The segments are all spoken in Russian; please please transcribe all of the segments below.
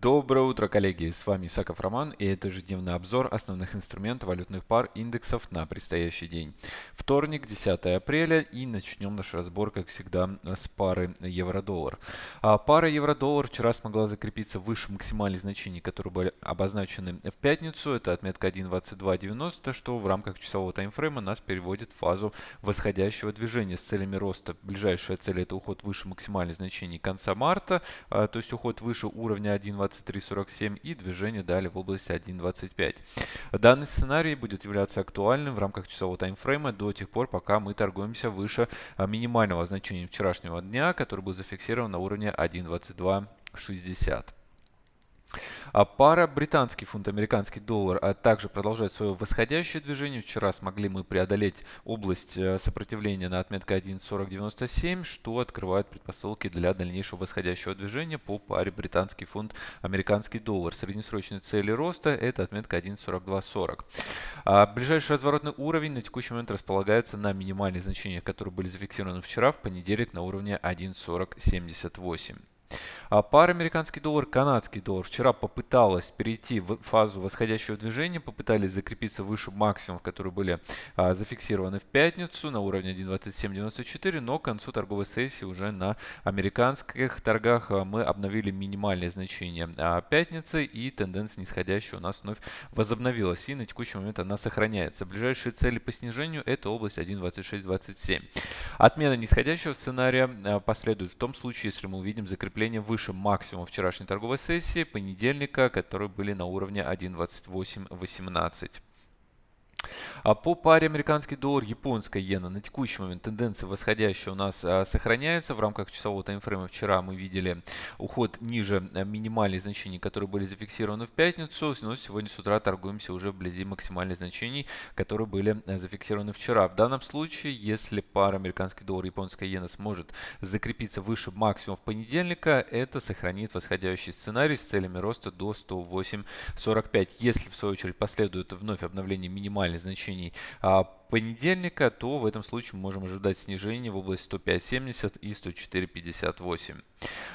Доброе утро, коллеги! С вами Исаков Роман и это ежедневный обзор основных инструментов валютных пар индексов на предстоящий день. Вторник, 10 апреля и начнем наш разбор, как всегда, с пары евро-доллар. А пара евро-доллар вчера смогла закрепиться выше максимальных значений, которые были обозначены в пятницу. Это отметка 1.2290, что в рамках часового таймфрейма нас переводит в фазу восходящего движения с целями роста. Ближайшая цель это уход выше максимальных значений конца марта, а, то есть уход выше уровня 1.22 23.47 и движение далее в области 1.25. Данный сценарий будет являться актуальным в рамках часового таймфрейма до тех пор, пока мы торгуемся выше а, минимального значения вчерашнего дня, который был зафиксирован на уровне 1.2260. А пара британский фунт, американский доллар а также продолжает свое восходящее движение. Вчера смогли мы преодолеть область э, сопротивления на отметке 1.4097, что открывает предпосылки для дальнейшего восходящего движения по паре британский фунт, американский доллар. Среднесрочные цели роста это отметка 1.4240. А ближайший разворотный уровень на текущий момент располагается на минимальных значениях, которые были зафиксированы вчера в понедельник на уровне 1.4078. А пара американский доллар, канадский доллар вчера попыталась перейти в фазу восходящего движения, попытались закрепиться выше максимумов, которые были а, зафиксированы в пятницу на уровне 1.2794, но к концу торговой сессии уже на американских торгах а, мы обновили минимальные значения а, пятницы и тенденция нисходящая у нас вновь возобновилась и на текущий момент она сохраняется. Ближайшие цели по снижению это область 1.2627. Отмена нисходящего сценария а, последует в том случае, если мы увидим закрепление выше выше максимума вчерашней торговой сессии понедельника, которые были на уровне 1.2818. А по паре американский доллар, японская иена на текущий момент тенденция восходящая у нас а, сохраняется. В рамках часового таймфрейма вчера мы видели уход ниже а, минимальных значений, которые были зафиксированы в пятницу. Но сегодня с утра торгуемся уже вблизи максимальных значений, которые были а, зафиксированы вчера. В данном случае, если пара американский доллар, японская иена сможет закрепиться выше максимумов понедельника, это сохранит восходящий сценарий с целями роста до 108.45. Если в свою очередь последует вновь обновление минимальных значений, значений а, понедельника, то в этом случае мы можем ожидать снижения в область 105.70 и 104.58.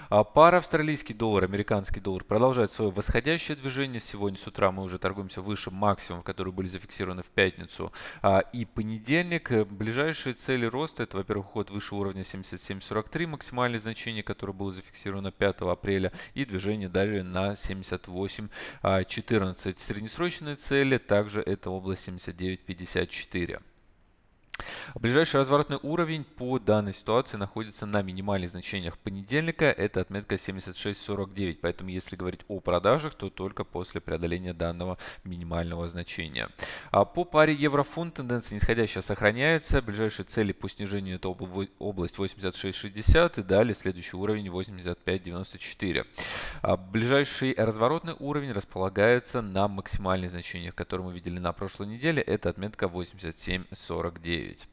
А пара австралийский доллар, американский доллар продолжает свое восходящее движение. Сегодня с утра мы уже торгуемся выше максимумов, которые были зафиксированы в пятницу а, и понедельник. Ближайшие цели роста это, во-первых, уход выше уровня 77.43, максимальное значение, которое было зафиксировано 5 апреля, и движение далее на 78.14. А, Среднесрочные цели также это область 79.54. Ближайший разворотный уровень по данной ситуации находится на минимальных значениях понедельника. Это отметка 76.49. Поэтому если говорить о продажах, то только после преодоления данного минимального значения. А по паре евро-фунт тенденция нисходящая сохраняется. Ближайшие цели по снижению это область 86.60 и далее следующий уровень 85.94. А ближайший разворотный уровень располагается на максимальных значениях, которые мы видели на прошлой неделе. Это отметка 87.49. 9.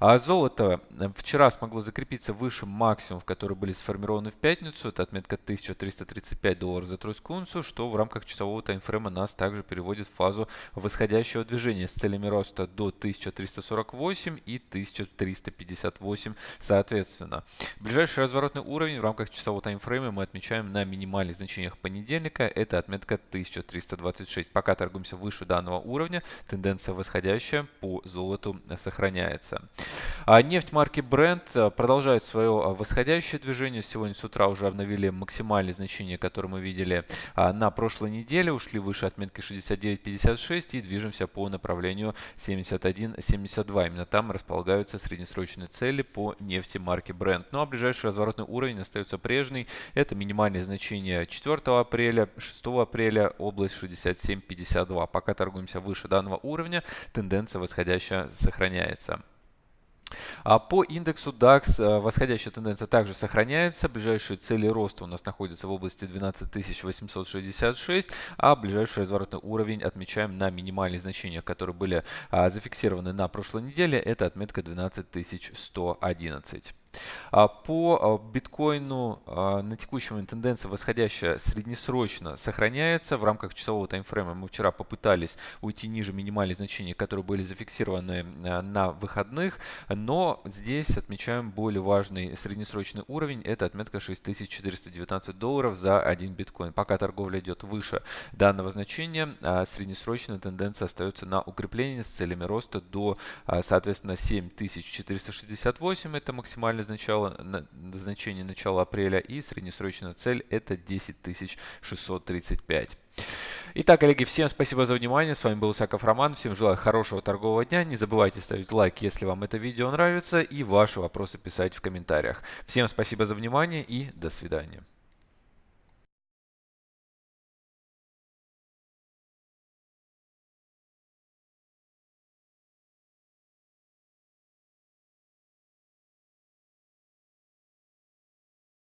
А золото э, вчера смогло закрепиться выше максимумов, которые были сформированы в пятницу. Это отметка 1335 долларов за тройскую унцию, что в рамках часового таймфрейма нас также переводит в фазу восходящего движения с целями роста до 1348 и 1358 соответственно. Ближайший разворотный уровень в рамках часового таймфрейма мы отмечаем на минимальных значениях понедельника. Это отметка 1326. Пока торгуемся выше данного уровня, тенденция восходящая по золоту сохраняется. А нефть марки Brent э, продолжает свое э, восходящее движение. Сегодня с утра уже обновили максимальные значения, которые мы видели а, на прошлой неделе. Ушли выше отметки 69.56 и движемся по направлению 71.72. Именно там располагаются среднесрочные цели по нефти марки Brent. Ну а ближайший разворотный уровень остается прежний. Это минимальные значения 4 апреля, 6 апреля, область 67.52. Пока торгуемся выше данного уровня, тенденция восходящая сохраняется. А по индексу DAX э, восходящая тенденция также сохраняется. Ближайшие цели роста у нас находятся в области 12866, а ближайший разворотный уровень отмечаем на минимальных значениях, которые были а, зафиксированы на прошлой неделе. Это отметка 12111. А по а, биткоину а, на текущий момент тенденция восходящая среднесрочно сохраняется. В рамках часового таймфрейма мы вчера попытались уйти ниже минимальных значений, которые были зафиксированы на выходных. Но здесь отмечаем более важный среднесрочный уровень. Это отметка 6419 долларов за один биткоин. Пока торговля идет выше данного значения, среднесрочная тенденция остается на укрепление с целями роста до, соответственно, 7468. Это максимальный начала, значение начала апреля и среднесрочная цель это 10 635. Итак, коллеги, всем спасибо за внимание. С вами был Саков Роман. Всем желаю хорошего торгового дня. Не забывайте ставить лайк, если вам это видео нравится, и ваши вопросы писать в комментариях. Всем спасибо за внимание и до свидания.